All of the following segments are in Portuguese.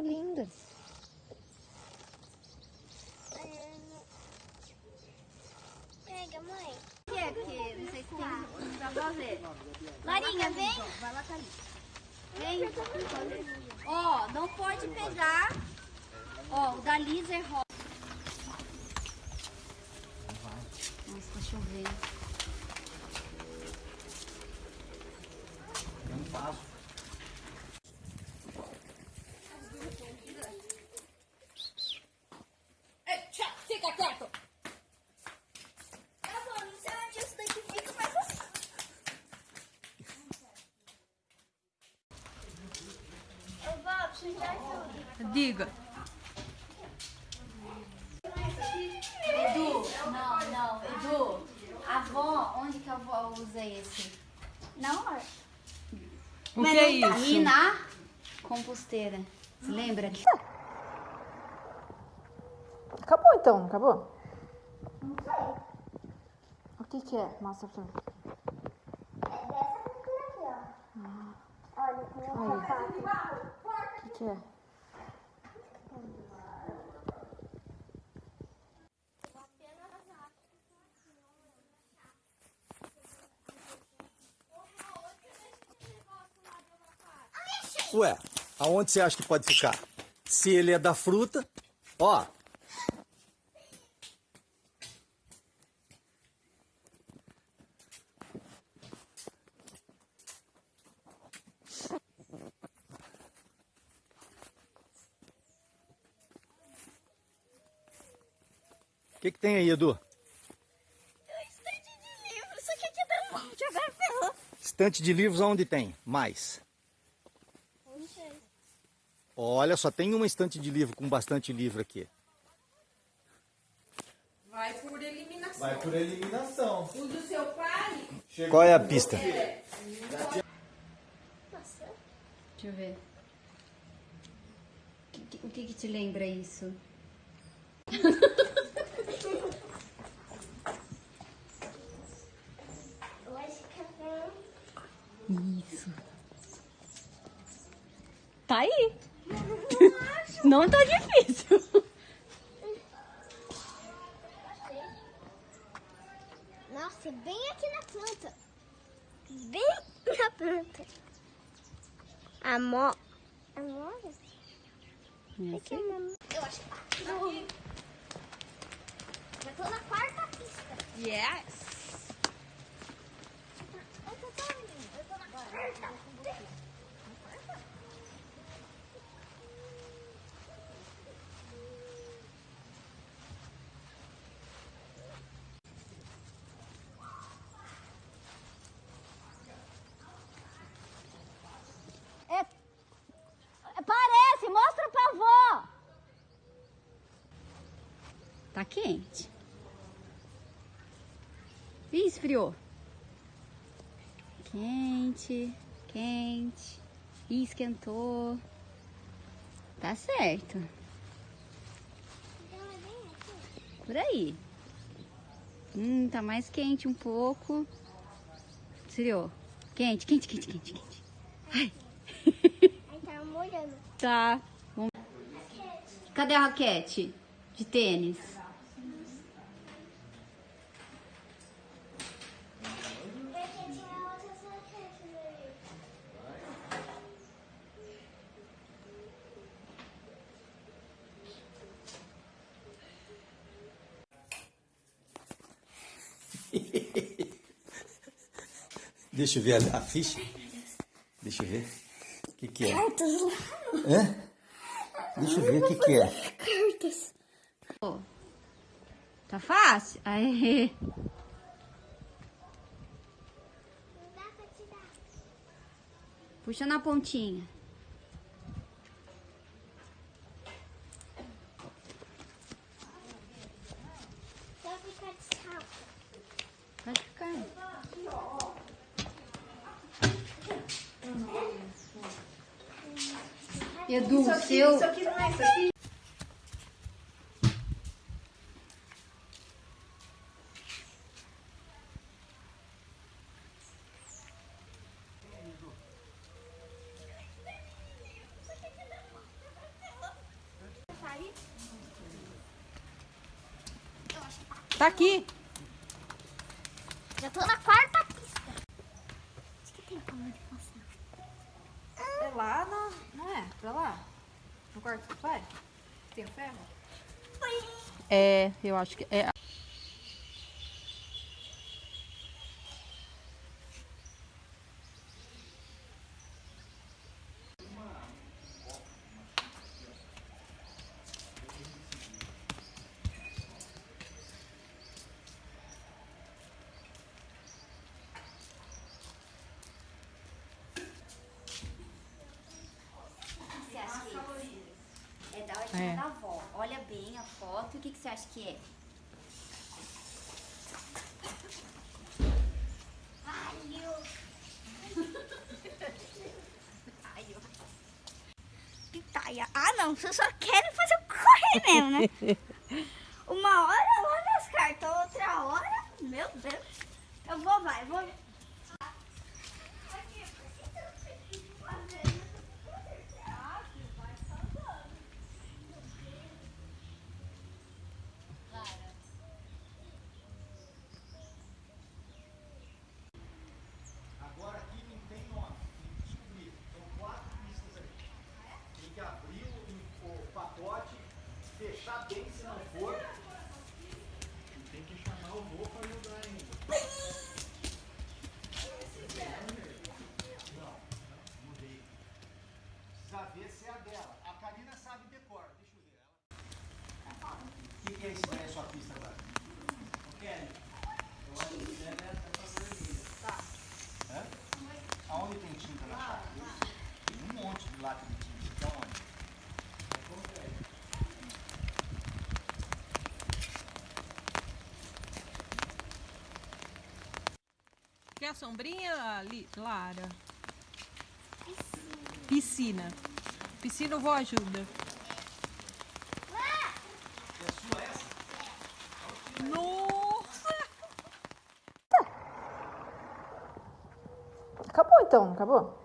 lindas. Pega, mãe. que é? Porque não sei se tem pra fazer. Marinha, vem. Vai lá, Thaís. Vem. Ó, não pode pegar. Ó, o da Lisa é rosa. Nossa, tá chovendo. Não faço. Fica quieto. Tá bom, não sei onde isso daqui fica, mas assim. Ô, Bob, você já ajuda. Diga. Edu, não, não, Edu. A avó, onde que a avó usa esse? Na hora. O que é isso? E na composteira. Você lembra? Acabou então, não acabou? Não sei. O que que é? Mostra pra mim. É dessa aqui, ó. Olha, tem um sapato. O que que é? Ué, aonde você acha que pode ficar? Se ele é da fruta, ó. O que, que tem aí, Edu? Estante de livro, isso aqui aqui tá um monte, agora ferrou. Estante de livros onde tem? Mais. Olha, só tem uma estante de livro com bastante livro aqui. Vai por eliminação. Vai por eliminação. O do seu pai, Qual é a pista? Nossa. Deixa eu ver. O que, que- te lembra isso? É Isso. Tá aí. Não tá difícil. Nossa, bem aqui na planta. Bem na planta. Amor. Amor? Aqui é uma... Eu acho que... Não. Já tô na quarta pista. yes. Eu tô, tô, eu tô na quarta. É, parece, mostra pra avó. Tá quente. Ih, esfriou. Quente, quente. Ih, esquentou. Tá certo. Por aí. Hum, tá mais quente um pouco. Esfriou. Quente, quente, quente, quente, quente. Ai. Tá molhando. Tá. Cadê a raquete de tênis? Deixa eu ver a, a ficha. Deixa eu ver. O que, que é? Cartas lá. Hã? Deixa eu ver o que, que é. Cartas. Tá fácil? Aê. Não dá pra tirar. Puxa na pontinha. Edu, isso aqui, seu... Isso aqui não é isso aqui? Tá aqui. Já tô na quarta. Quarto pai? Tem ferro? É, eu acho que é. Você acha que é? É da hora É. da avó. Olha bem a O que, acha que é? Pitaia. Ah, não. Vocês só querem fazer eu correr mesmo, né? Uma hora eu vou nas cartas, outra hora... Meu Deus. Eu vou, vai, vou... Agora aqui não tem nome, tem que descobrir. São quatro pistas aí. Tem que abrir o, o pacote, fechar bem se não for. Tem que chamar o vô para ajudar ainda. Não, mudei. Precisa ver se é a dela. A Karina sabe decor, deixa eu ver. Ela... O que, que é isso daí, a sua pista agora? Ô Kelly, eu acho que deve estar passando ali. Hã? Aonde tem tinta na chave? Tem um monte de lata de tinta. Então onde? Quer a sombrinha, Li- Lara? Piscina. Piscina vou ajuda. Nossa! Acabou então, não acabou?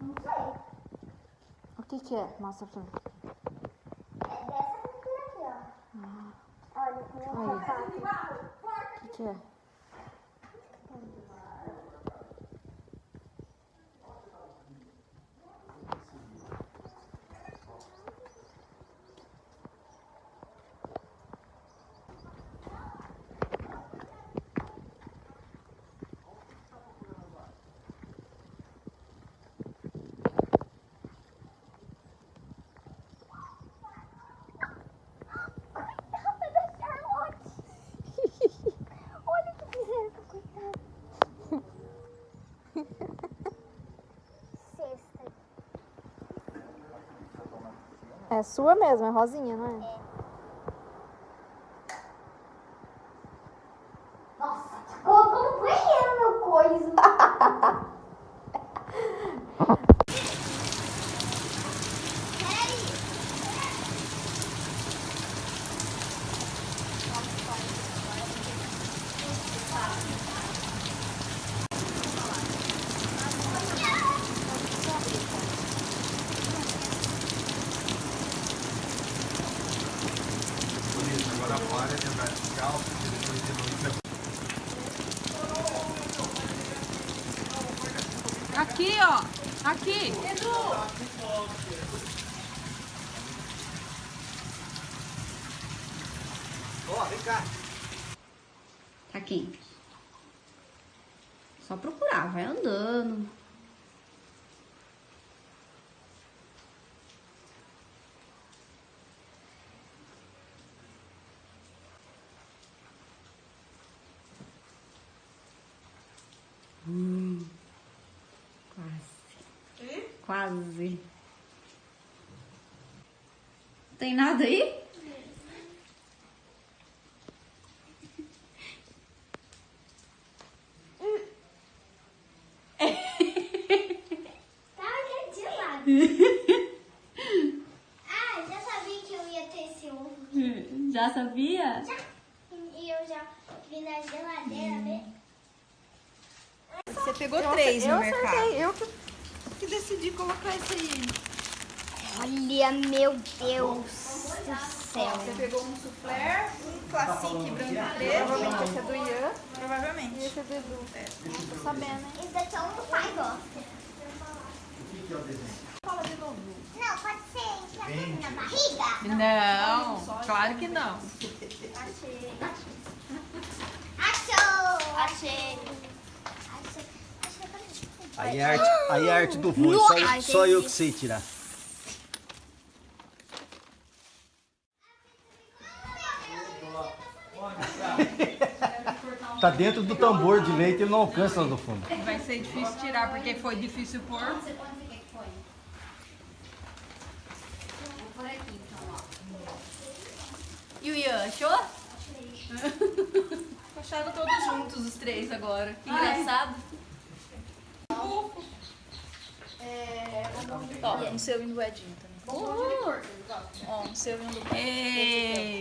Não sei. O que que é? Mostra pra mim. É dessa aqui, ó. Olha, tem um Aí. sapato. O que que é? É sua mesmo, é rosinha, não é? Nossa, colocou no banheiro meu coisa. Agora para de andar descalço, depois de noite Aqui, ó. Aqui. Ó, vem cá. Tá quente. Só procurar, vai andando. Hum, quase. Quase. Tem nada aí? Tava quente de lado. ah, já sabia que eu ia ter esse ovo. Já sabia? E eu já vi na geladeira, né? Você pegou Eu três no eu mercado. acertei, eu que... que decidi colocar esse aí. Olha, meu Deus do céu. Você pegou um soufflé, um classique branco e preto. Provavelmente esse é do Ian. Provavelmente. E esse é do Edu. É, não tô sabendo, hein? Esse daqui é um do pai gosta. O que é o desenho? Fala de novo. Não, pode ser enfiado na barriga? Não, claro que não. Achei. Achei. Achei. Achei. Aí é a arte, aí é a arte do voo, só, Ai, só eu que sei tirar. Tá dentro do tambor de leite, ele não alcança lá no fundo. Vai ser difícil tirar porque foi difícil pôr. E o Ian, achou? Acharam todos juntos os três agora. Que engraçado. É, Ó, um seu e um do Edinho também. Ó, um seu e um do. Oh, obrigada.